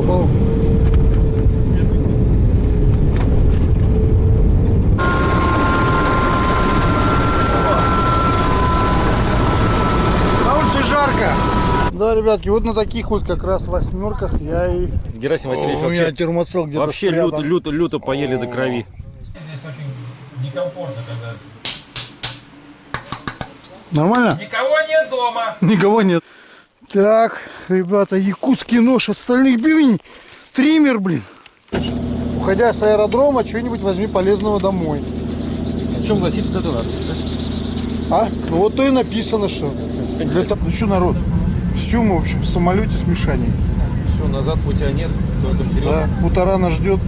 попал. На улице жарко. Да, ребятки, вот на таких вот как раз восьмерках я и... Герасим Васильевич, У меня вообще, термоцел где-то вообще спрятан. люто, люто, люто поели до крови. Здесь очень некомфортно, когда Нормально? никого нет дома. Никого нет. Так, ребята, якутский нож от стальных бивней. Триммер, блин. Уходя с аэродрома, что-нибудь возьми полезного домой. В чем гласит вот эта надпись? А? Ну вот то и написано, что. Для того- Ну что, народ, все мы, в общем, в самолете с Мишаней. Все, назад путя нет, только вперед. Да, Утарана ждет.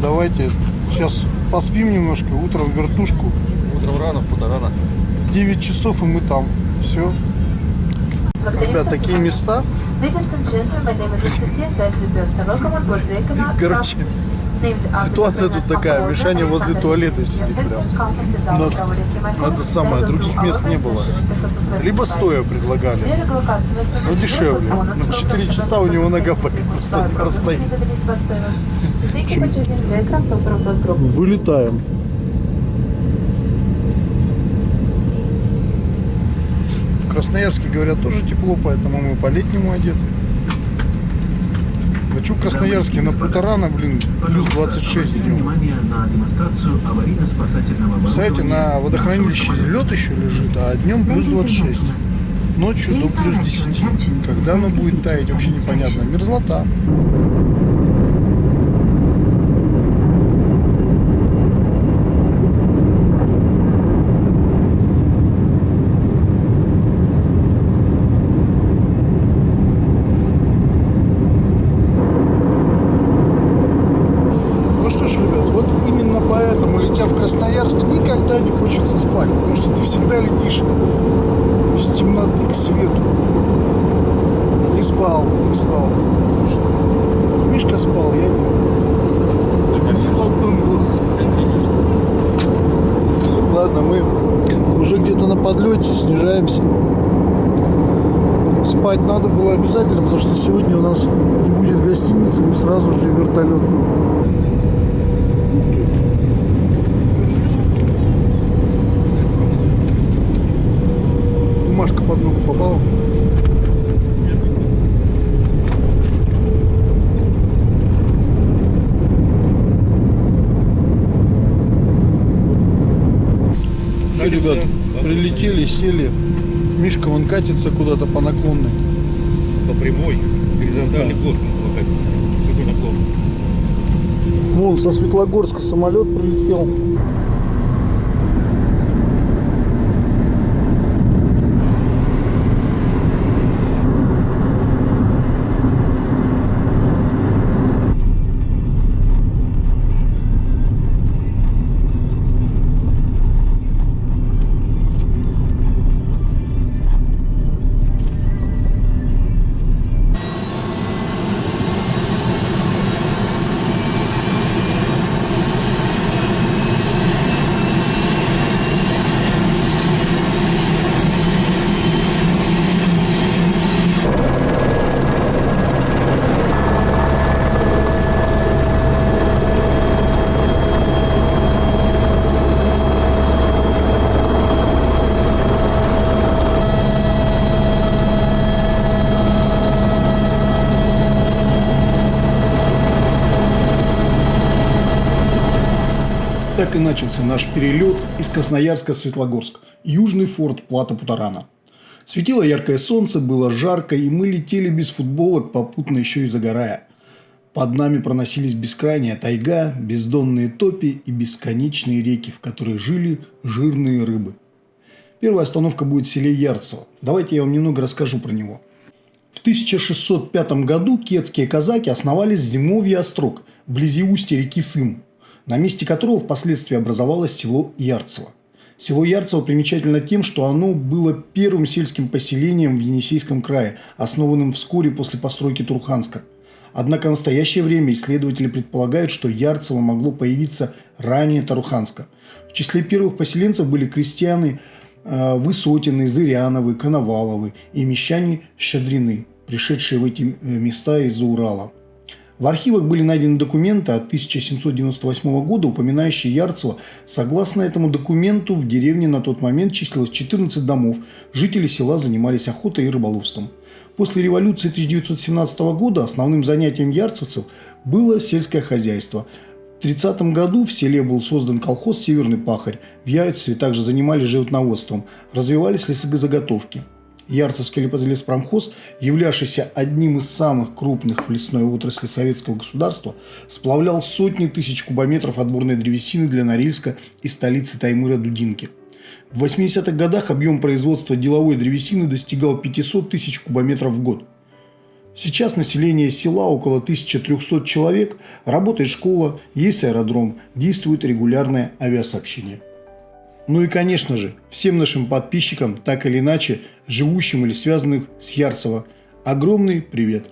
Давайте сейчас поспим немножко, утром в вертушку. Утром рано, в полтора 9 часов и мы там. Все. Ребят, такие места. Короче, ситуация тут такая. Мишаня возле туалета сидит прям. У нас это самое, других мест не было. Либо стоя предлагали, но дешевле. Ну, 4 часа у него нога болит, просто простоит. Вылетаем. Красноярске, говорят, тоже тепло, поэтому мы по-летнему одеты. А что в Красноярске? На Путарана, блин, плюс 26 днем. Кстати, на водохранилище лед еще лежит, а днем плюс 26. Ночью до плюс 10. Когда оно будет таять, вообще непонятно. Мерзлота. Ну что ж, ребят, вот именно поэтому, летя в Красноярск, никогда не хочется спать, потому что ты всегда летишь из темноты к свету. Не спал, не спал. Мишка спал, я не. Ладно, мы уже где-то на подлете снижаемся. Спать надо было обязательно, потому что сегодня у нас не будет гостиницы, мы сразу же вертолет. Ногу попала. Все, ребят, прилетели, сели. Мишка вон катится куда-то по наклонной. По прямой, горизонтальной плоскости вот катится. Какой наклон? Вон со Светлогорска самолет прилетел. Так и начался наш перелет из Красноярска в Светлогорск, южный форт Плата Путарана. Светило яркое солнце, было жарко, и мы летели без футболок, попутно еще и загорая. Под нами проносились бескрайняя тайга, бездонные топи и бесконечные реки, в которых жили жирные рыбы. Первая остановка будет в селе Ярцево. Давайте я вам немного расскажу про него. В 1605 году кетские казаки основали зимовье острог вблизи устья реки Сым, на месте которого впоследствии образовалось село Ярцево. Село Ярцево примечательно тем, что оно было первым сельским поселением в Енисейском крае, основанным вскоре после постройки Турханска. Однако в настоящее время исследователи предполагают, что Ярцево могло появиться ранее Таруханска. В числе первых поселенцев были крестьяне э, Высотины, Зыряновы, Коноваловы и мещане Щедрины. пришедшие в эти э, места из-за Урала. В архивах были найдены документы от 1798 года, упоминающие Ярцево. Согласно этому документу, в деревне на тот момент числилось 14 домов. Жители села занимались охотой и рыболовством. После революции 1917 года основным занятием ярцевцев было сельское хозяйство. В 30 году в селе был создан колхоз «Северный пахарь». В Ярцеве также занимались животноводством, развивались лесозаготовки. Ярцевский леспромхоз, являвшийся одним из самых крупных в лесной отрасли советского государства, сплавлял сотни тысяч кубометров отборной древесины для Норильска и столицы Таймыра Дудинки. В 80-х годах объем производства деловой древесины достигал 500 тысяч кубометров в год. Сейчас население села около 1300 человек, работает школа, есть аэродром, действует регулярное авиасообщение. Ну и, конечно же, всем нашим подписчикам, так или иначе, живущим или связанным с Ярцево, огромный привет!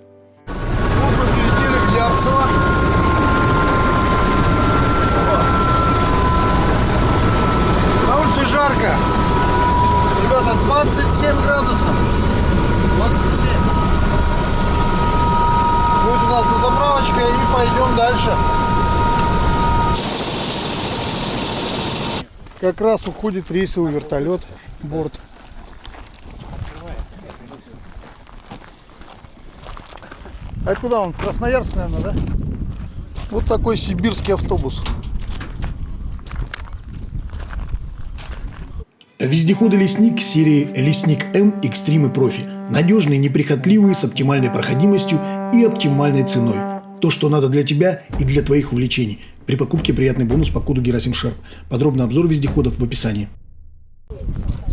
На улице жарко. Ребята, 27 градусов. 27. Будет у нас дозаправочка и пойдем дальше. Как раз уходит рейсовый вертолет, борт. А куда он? Красноярск, наверное, да? Вот такой сибирский автобус. Вездеходы «Лесник» серии «Лесник М Экстрим и Профи». Надежные, неприхотливые, с оптимальной проходимостью и оптимальной ценой. То, что надо для тебя и для твоих увлечений. При покупке приятный бонус по коду Герасим Шерп. Подробный обзор вездеходов в описании.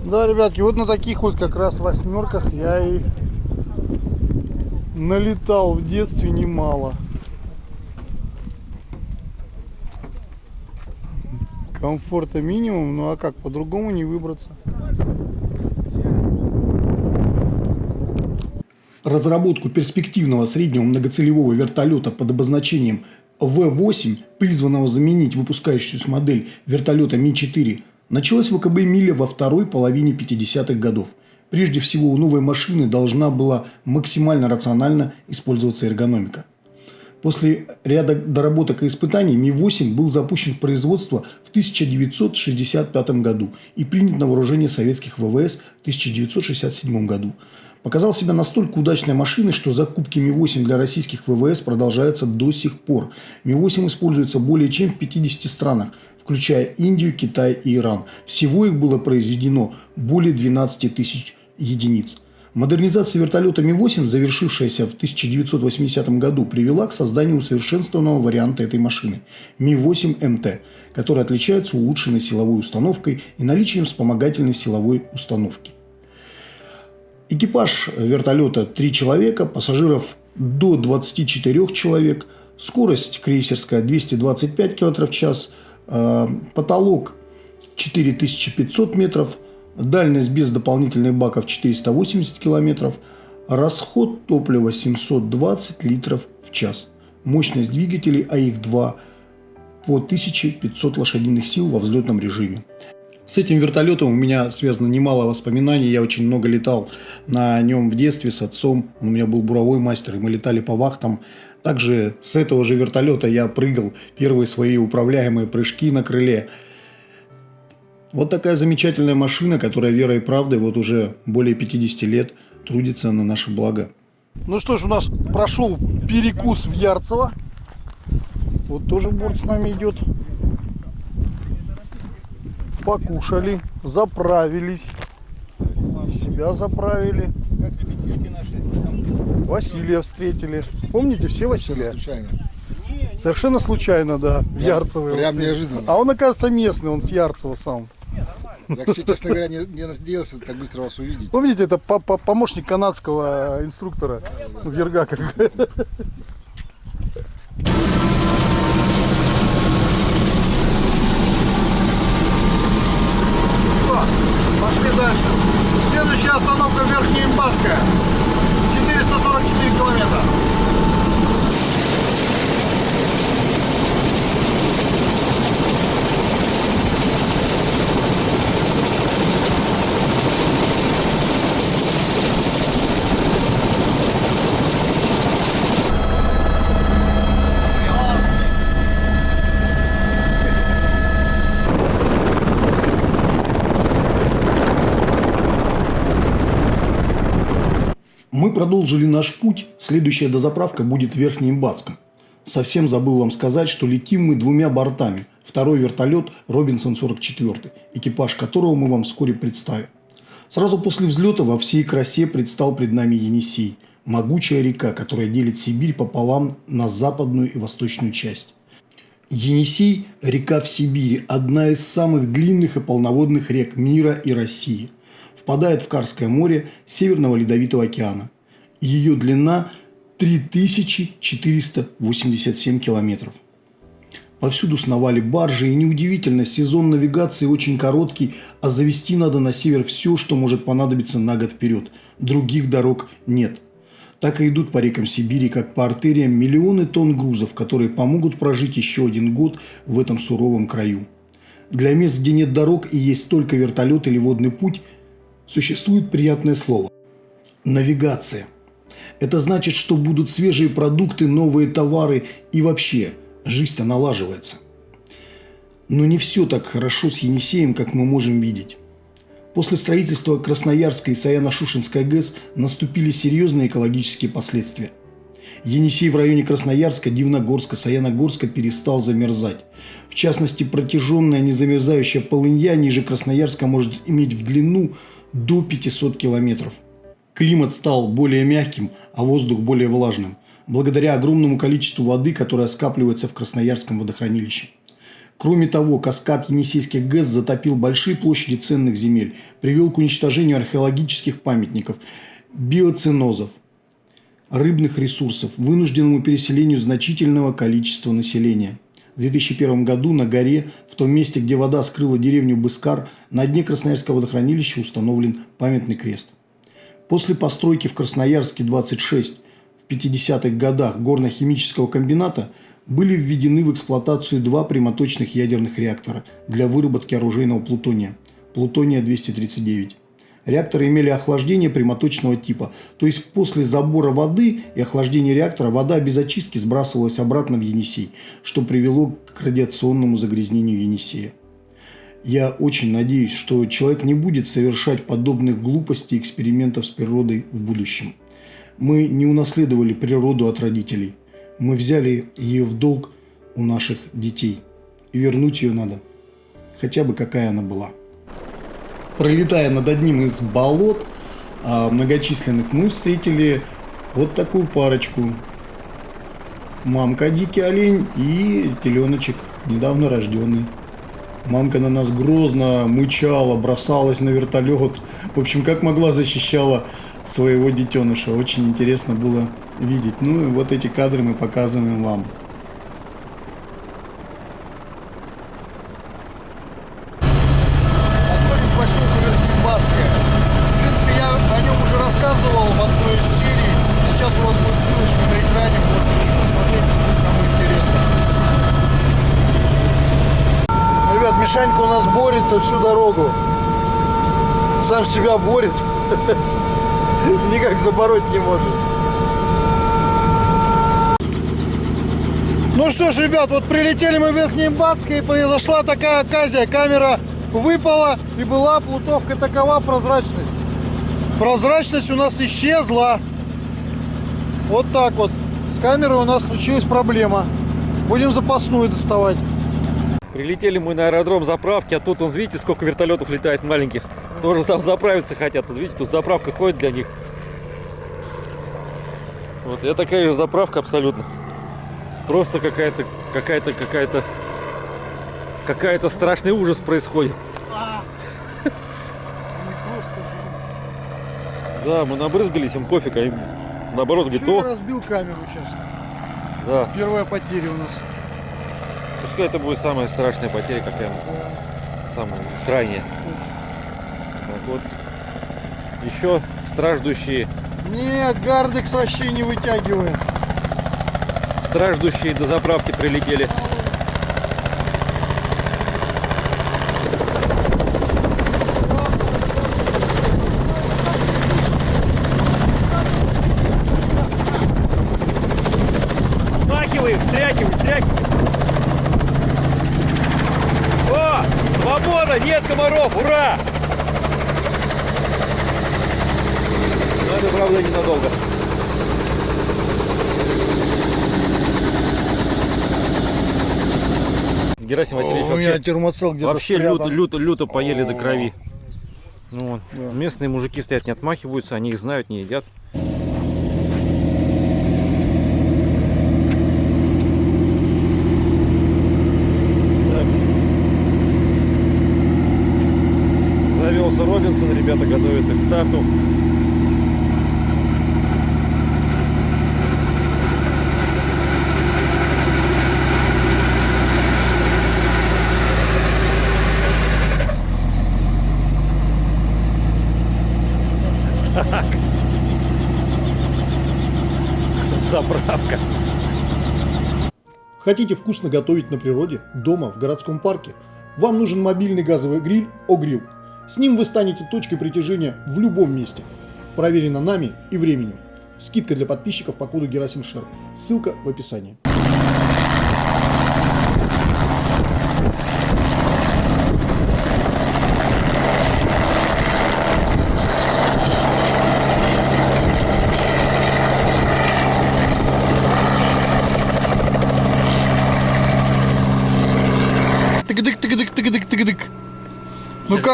Да, ребятки, вот на таких вот как раз восьмерках я и налетал в детстве немало. Комфорта минимум, ну а как, по-другому не выбраться. Разработку перспективного среднего многоцелевого вертолета под обозначением В-8, призванного заменить выпускающуюся модель вертолета Ми-4, началась в ВКБ «Миля» во второй половине 50-х годов. Прежде всего, у новой машины должна была максимально рационально использоваться эргономика. После ряда доработок и испытаний Ми-8 был запущен в производство в 1965 году и принят на вооружение советских ВВС в 1967 году. Показал себя настолько удачной машиной, что закупки Ми-8 для российских ВВС продолжаются до сих пор. Ми-8 используется более чем в 50 странах, включая Индию, Китай и Иран. Всего их было произведено более 12 тысяч единиц. Модернизация вертолета Ми-8, завершившаяся в 1980 году, привела к созданию усовершенствованного варианта этой машины – Ми-8МТ, который отличается улучшенной силовой установкой и наличием вспомогательной силовой установки. Экипаж вертолета 3 человека, пассажиров до 24 человек, скорость крейсерская 225 км в час, э, потолок 4500 метров – Дальность без дополнительных баков 480 километров. Расход топлива 720 литров в час. Мощность двигателей АИК-2 по 1500 лошадиных сил во взлетном режиме. С этим вертолетом у меня связано немало воспоминаний. Я очень много летал на нем в детстве с отцом. У меня был буровой мастер, и мы летали по вахтам. Также с этого же вертолета я прыгал первые свои управляемые прыжки на крыле – вот такая замечательная машина, которая верой и правдой вот уже более 50 лет трудится на наше благо. Ну что ж, у нас прошел перекус в Ярцево. Вот тоже борт с нами идет. Покушали, заправились. Себя заправили. Василия встретили. Помните, все Василия? Случайно. Совершенно случайно, да, в Ярцево. прям неожиданно. А он, оказывается, местный, он с Ярцева сам. Я, честно говоря, не, не надеялся так быстро вас увидеть. Помните, это по- по- помощник канадского инструктора в Ергаках. Пошли дальше. Следующая остановка Верхнеимбатская. 444 наш путь. Следующая дозаправка будет в Верхнеимбатском. Совсем забыл вам сказать, что летим мы двумя бортами. Второй вертолет Робинсон-44, экипаж которого мы вам вскоре представим. Сразу после взлета во всей красе предстал пред нами Енисей. Могучая река, которая делит Сибирь пополам на западную и восточную часть. Енисей – река в Сибири, одна из самых длинных и полноводных рек мира и России. Впадает в Карское море Северного Ледовитого океана. Ее длина 3487 километров. Повсюду сновали баржи, и неудивительно, сезон навигации очень короткий, а завести надо на север все, что может понадобиться на год вперед. Других дорог нет. Так и идут по рекам Сибири, как по артериям, миллионы тонн грузов, которые помогут прожить еще один год в этом суровом краю. Для мест, где нет дорог и есть только вертолет или водный путь, существует приятное слово – навигация. Это значит, что будут свежие продукты, новые товары и вообще жизнь-то налаживается. Но не все так хорошо с Енисеем, как мы можем видеть. После строительства Красноярской и Саяно-Шушенской ГЭС наступили серьезные экологические последствия. Енисей в районе Красноярска, Дивногорска, Саяногорска перестал замерзать. В частности, протяженная незамерзающая полынья ниже Красноярска может иметь в длину до 500 километров. Климат стал более мягким, а воздух более влажным, благодаря огромному количеству воды, которая скапливается в Красноярском водохранилище. Кроме того, каскад Енисейских ГЭС затопил большие площади ценных земель, привел к уничтожению археологических памятников, биоценозов, рыбных ресурсов, вынужденному переселению значительного количества населения. В 2001 году на горе, в том месте, где вода скрыла деревню Быскар, на дне Красноярского водохранилища установлен памятный крест. После постройки в Красноярске 26 в 50-х годах горно-химического комбината – были введены в эксплуатацию два прямоточных ядерных реактора для выработки оружейного плутония – плутония-239. Реакторы имели охлаждение прямоточного типа, то есть после забора воды и охлаждения реактора вода без очистки сбрасывалась обратно в Енисей, что привело к радиационному загрязнению Енисея. Я очень надеюсь, что человек не будет совершать подобных глупостей и экспериментов с природой в будущем. Мы не унаследовали природу от родителей – мы взяли ее в долг у наших детей. И вернуть ее надо. Хотя бы какая она была. Пролетая над одним из болот а, многочисленных, мы встретили вот такую парочку. Мамка дикий олень и теленочек, недавно рожденный. Мамка на нас грозно мычала, бросалась на вертолет. В общем, как могла защищала своего детеныша. Очень интересно было видеть. Ну и вот эти кадры мы показываем вам. Подходим к поселку Верхнебатское. В принципе, я о нем уже рассказывал в одной из серий. Сейчас у вас будет ссылочка на экране, можно еще посмотреть, кому интересно. Ребят, Мишанька у нас борется всю дорогу. Сам себя борет. Никак забороть не может. Ну что ж, ребят, вот прилетели мы в Верхнеимбатск и произошла такая оказия. Камера выпала и была плутовка такова прозрачность. Прозрачность у нас исчезла. Вот так вот. С камерой у нас случилась проблема. Будем запасную доставать. Прилетели мы на аэродром заправки, а тут, вон, видите, сколько вертолетов летает маленьких. Тоже там заправиться хотят. Вот видите, тут заправка ходит для них. Вот, это такая же заправка абсолютно. Просто какая-то, какая-то, какая-то, какая-то страшный ужас происходит. Да, мы набрызгались им пофиг, а им наоборот говорит, я о, разбил камеру сейчас. да, Первая потеря у нас. Пускай это будет самая страшная потеря, какая самая крайняя. Так вот, еще страждущие, Не, Гардекс вообще не вытягивает. страждущие до заправки прилетели. Герасим Васильевич У меня термоцел где-то вообще люто, люто, люто поели до крови. Ну, вот. Местные мужики стоят, не отмахиваются, они их знают, не едят. Так. Завелся Робинсон, ребята готовятся к старту. Заправка. Хотите вкусно готовить на природе, дома, в городском парке? Вам нужен мобильный газовый гриль «Огрилл». С ним вы станете точкой притяжения в любом месте. Проверено нами и временем. Скидка для подписчиков по коду Герасим Шер. Ссылка в описании.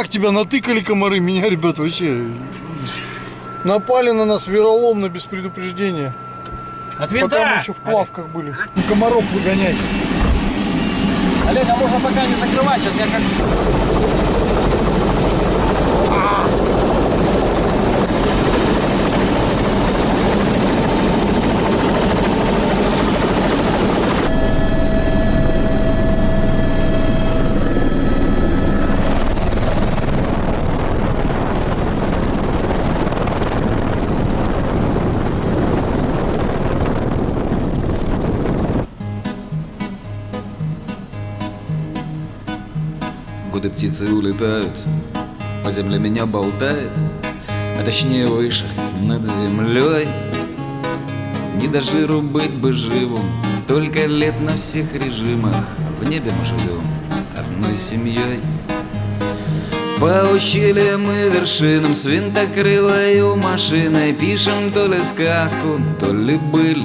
Как тебя натыкали комары? Меня, ребят, вообще напали на нас вероломно, без предупреждения. От Пока мы еще в плавках были. Ну, комаров выгонять. Олег, а можно пока не закрывать, сейчас я как... Годы птицы улетают, по земле меня болтает, а точнее выше, над землей. Не до жиру быть бы живым, столько лет на всех режимах, в небе мы живем одной семьей. По ущельям и вершинам с винтокрылою машиной Пишем то ли сказку, то ли быль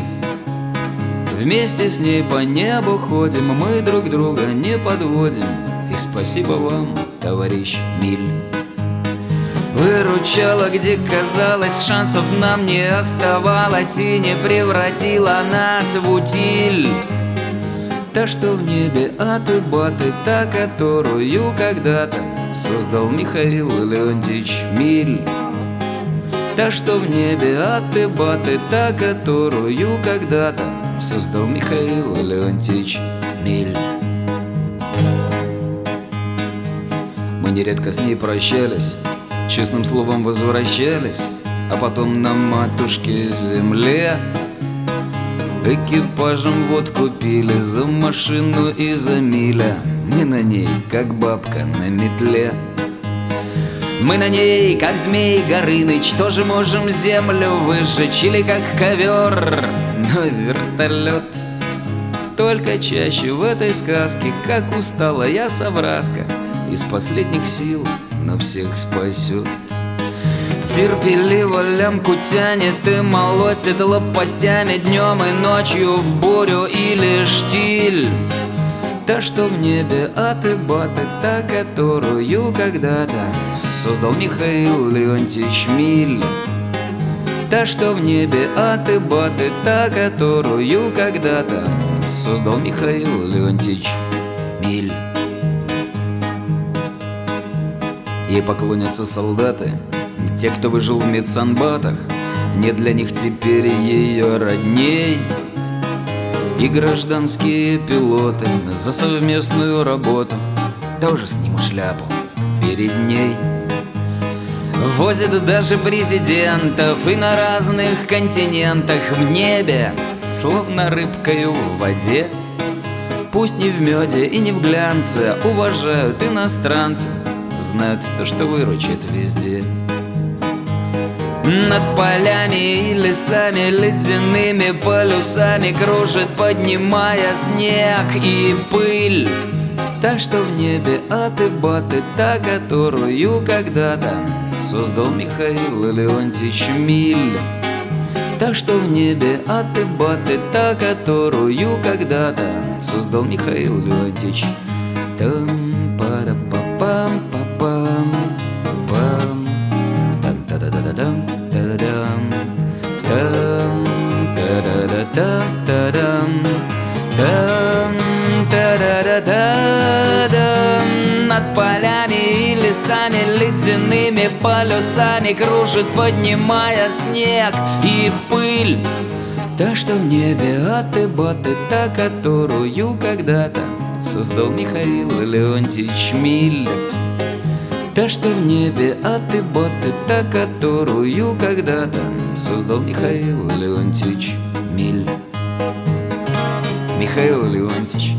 Вместе с ней по небу ходим, мы друг друга не подводим спасибо вам, товарищ Миль. Выручала, где казалось, шансов нам не оставалось И не превратила нас в утиль. Та, что в небе аты-баты, та, которую когда-то Создал Михаил Леонтьевич Миль. Та, что в небе аты-баты, та, которую когда-то Создал Михаил Леонтьевич Миль нередко с ней прощались Честным словом возвращались А потом на матушке земле Экипажем вот купили за машину и за миля. Мы на ней, как бабка на метле. Мы на ней, как змей Горыныч, тоже можем землю выжечь Или как ковер, но вертолет Только чаще в этой сказке, как устала я совраска Из последних сил, но всех спасет. Терпеливо лямку тянет и молотит лопастями Днем и ночью в бурю или штиль. Та, что в небе аты-баты, та, которую когда-то Создал Михаил Леонтьевич Миль. Та, что в небе аты-баты, та, которую когда-то Создал Михаил Леонтьевич Миль Ей поклонятся солдаты, те, кто выжил в медсанбатах Нет для них теперь ее родней. И гражданские пилоты за совместную работу Тоже снимут шляпу перед ней. Возят даже президентов и на разных континентах в небе Словно рыбкою в воде. Пусть не в меде и не в глянце Уважают иностранцы Знают то, что выручит везде над полями и лесами ледяными полюсами Кружит, поднимая снег и пыль Та, что в небе аты-баты, та, которую когда-то создал Михаил Леонтьевич Миль. Та, что в небе от и баты, та, которую когда-то создал Михаил Леонтьевич. Там полюсами кружит, поднимая снег и пыль. Та, что в небе от и баты, та, которую когда-то создал Михаил Леонтьевич Миль. Та, что в небе от и баты, та, которую когда-то создал Михаил Леонтьевич Миль. Михаил Леонтьевич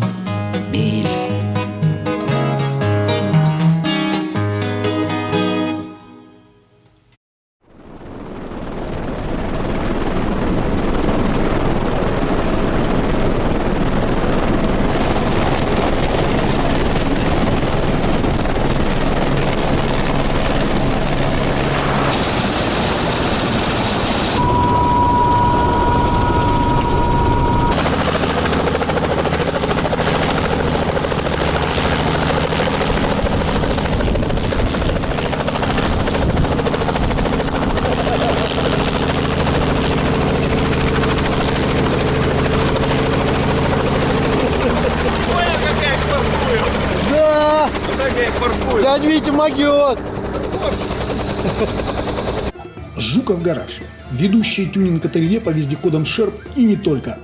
Ведущий тюнинг-ателье по вездеходам Шерп и не только.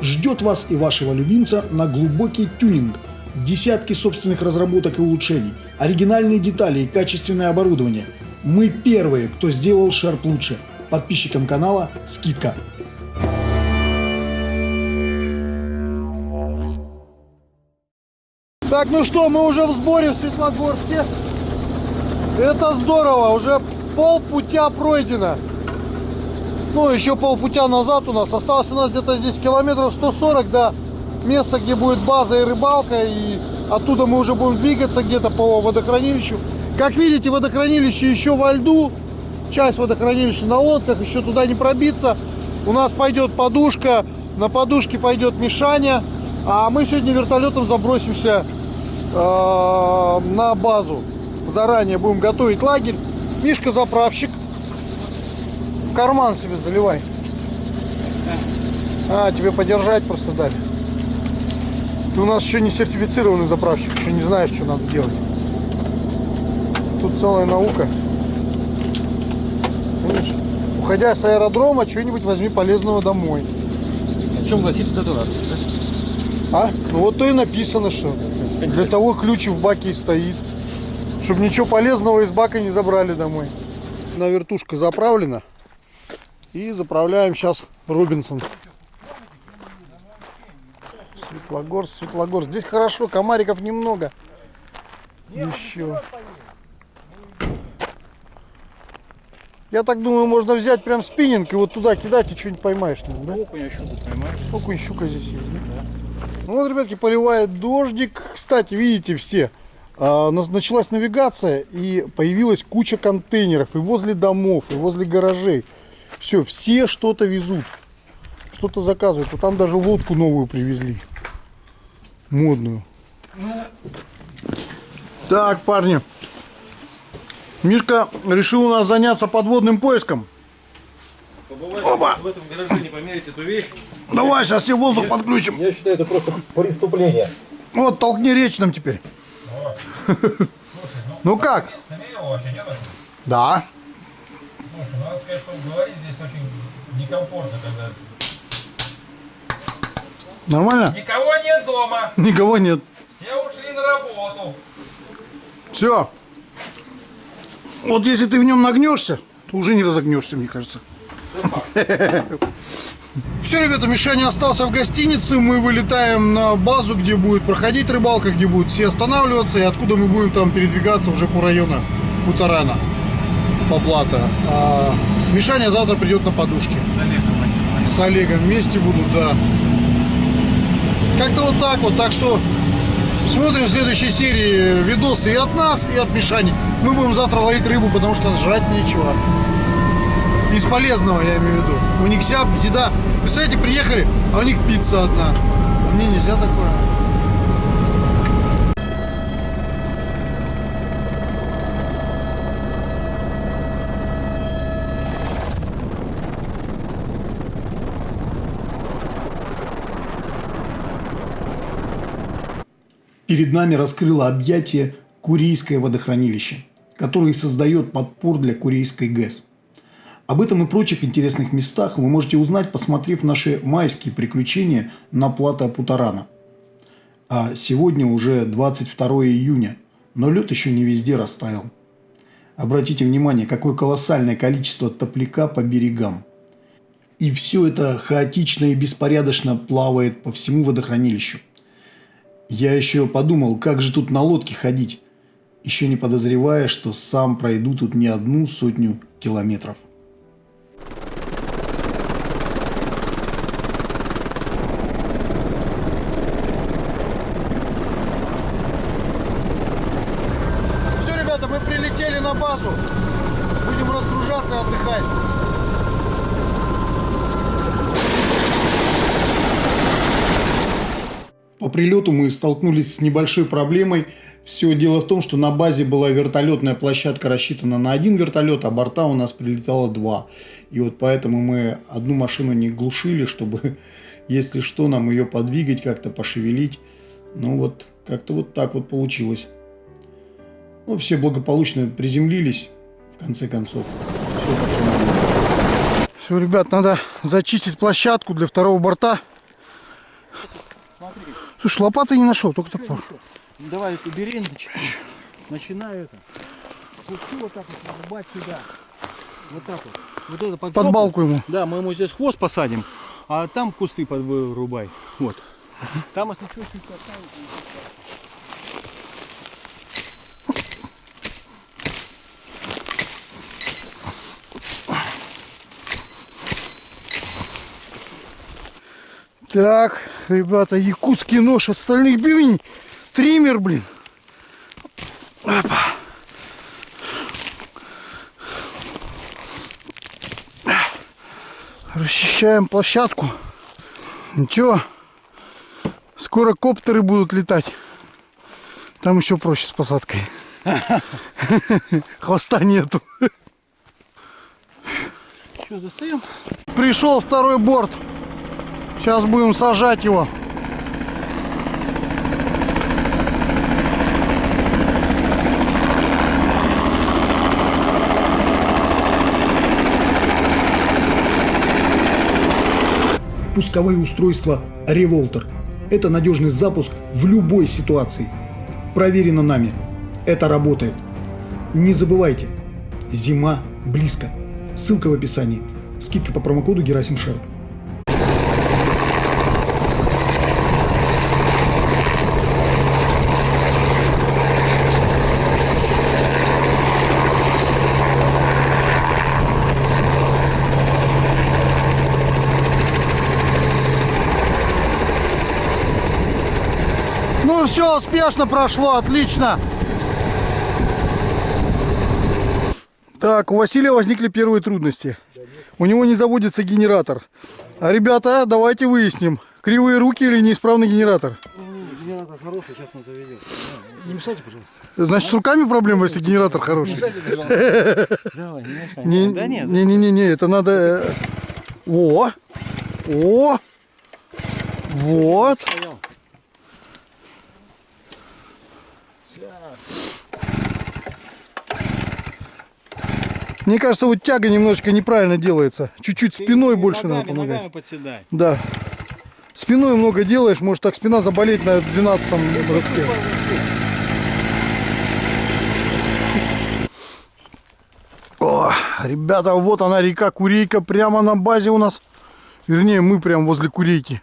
Ждет вас и вашего любимца на глубокий тюнинг. Десятки собственных разработок и улучшений, оригинальные детали и качественное оборудование. Мы первые, кто сделал Шерп лучше. Подписчикам канала скидка. Так, ну что, мы уже в сборе в Светлогорске. Это здорово, уже полпутя пройдено. Ну, еще полпутя назад у нас. Осталось у нас где-то здесь километров 140 до места, где будет база и рыбалка. И оттуда мы уже будем двигаться где-то по водохранилищу. Как видите, водохранилище еще во льду. Часть водохранилища на лодках, еще туда не пробиться. У нас пойдет подушка, на подушке пойдет Мишаня. А мы сегодня вертолетом забросимся э, на базу. Заранее будем готовить лагерь. Мишка заправщик. Карман себе заливай. А, тебе подержать просто дали. Ты у нас еще не сертифицированный заправщик, еще не знаешь, что надо делать. Тут целая наука. Видишь? Уходя с аэродрома, что-нибудь возьми полезного домой. О чем гласит вот это надпись? А? Ну вот то и написано, что для того ключ в баке и стоит. Чтобы ничего полезного из бака не забрали домой. На вертушка заправлена. И заправляем сейчас Робинсон. Светлогорск, Светлогорск. Здесь хорошо, комариков немного. Еще. Я так думаю, можно взять прям спиннинг и вот туда кидать и что-нибудь поймаешь. наверное, Да? Окунь, щуку поймаешь. Окунь, щука здесь есть, да? Ну вот, ребятки, поливает дождик. Кстати, видите все, а, началась навигация и появилась куча контейнеров и возле домов, и возле гаражей. Все, все что-то везут, что-то заказывают. Вот там даже лодку новую привезли, модную. Так, парни, Мишка решил у нас заняться подводным поиском. Побывайте в этом гараже, не померите эту вещь. Давай, сейчас тебе воздух подключим. Я считаю, это просто преступление. Вот, толкни речь нам теперь. Ну как? Да. Слушай, ну, надо сказать, что говорить здесь очень некомфортно, когда Нормально? никого нет дома, Никого нет. все ушли на работу. Все. Вот если ты в нем нагнешься, то уже не разогнешься, мне кажется. Все, ребята, Мишаня остался в гостинице. Мы вылетаем на базу, где будет проходить рыбалка, где будут все останавливаться, и откуда мы будем там передвигаться уже по району Путарана, по Плата. А Мишаня завтра придет на подушке. С Олегом вместе будут, да. Как-то вот так вот. Так что Смотрим в следующей серии видосы и от нас, и от Мишани. Мы будем завтра ловить рыбу, потому что жрать нечего. Из полезного, я имею в виду. У них вся еда. Представляете, приехали, а у них пицца одна. А мне нельзя такое. Перед нами раскрыло объятие Курийское водохранилище, которое создает подпор для Курийской ГЭС. Об этом и прочих интересных местах вы можете узнать, посмотрев наши майские приключения на плато Путарана. А сегодня уже 22 июня, но лед еще не везде растаял. Обратите внимание, какое колоссальное количество топляка по берегам. И все это хаотично и беспорядочно плавает по всему водохранилищу. Я еще подумал, как же тут на лодке ходить, еще не подозревая, что сам пройду тут не одну сотню километров. Все, ребята, мы прилетели на базу. Будем разгружаться и отдыхать. По прилету мы столкнулись с небольшой проблемой. Все дело в том, что на базе была вертолетная площадка рассчитана на один вертолет, а борта у нас прилетало два. И вот поэтому мы одну машину не глушили, чтобы, если что, нам ее подвигать, как-то пошевелить. Ну вот, как-то вот так вот получилось. Ну, все благополучно приземлились, в конце концов. Все. Все, ребят, надо зачистить площадку для второго борта. Слушай, лопаты не нашел, только топор. Давай эту бери, нач- начинаю это. Пусти вот так вот рубать сюда. Вот так вот. Вот это под, Под жопу. балку ему. Да, мы ему здесь хвост посадим, а там кусты подвырубай. Вот. Там, если что, чуть оставить. Так, ребята, якутский нож от стальных бивней. Триммер, блин. Опа. Расчищаем площадку. Ничего. Скоро коптеры будут летать. Там еще проще с посадкой. Хвоста нету. Что, достаем? Пришел второй борт. Сейчас будем сажать его. Пусковые устройства Revolter. Это надежный запуск в любой ситуации. Проверено нами. Это работает. Не забывайте, зима близко. Ссылка в описании. Скидка по промокоду Герасим Шерп. Ну все, успешно прошло, отлично. Так, у Василия возникли первые трудности. У него не заводится генератор. А ребята, давайте выясним, кривые руки или неисправный генератор. Генератор хороший, сейчас он заведет. Не мешайте, пожалуйста. Значит, с руками проблема, если генератор хороший. Давай, не мешай. Не, Да нет. не, не, не, не, это надо. э, О, о, вот. Мне кажется, вот тяга немножко неправильно делается. Чуть-чуть спиной больше ногами, надо помогать. Ногами подседай. Да. Спиной много делаешь, может так спина заболеть на 12 рывке. О, ребята, вот она река Курейка, прямо на базе у нас. Вернее, мы прямо возле Курейки.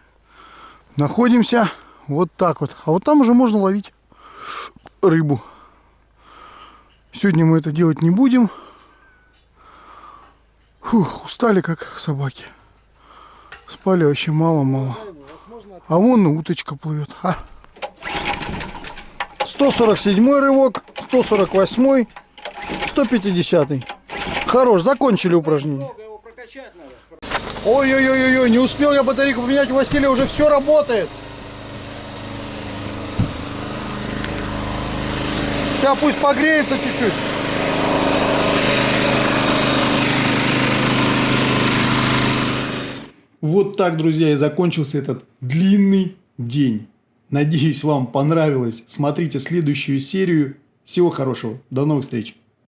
Находимся вот так вот. А вот там уже можно ловить рыбу. Сегодня мы это делать не будем. Фух, устали как собаки. Спали вообще мало-мало. А вон уточка плывет. А. 147 рывок, 148, 150. Хорош, закончили упражнение. Ой-ой-ой-ой, не успел я батарейку поменять, у Василия уже все работает. Сейчас пусть погреется чуть-чуть. Вот так, друзья, и закончился этот длинный день. Надеюсь, вам понравилось. Смотрите следующую серию. Всего хорошего. До новых встреч.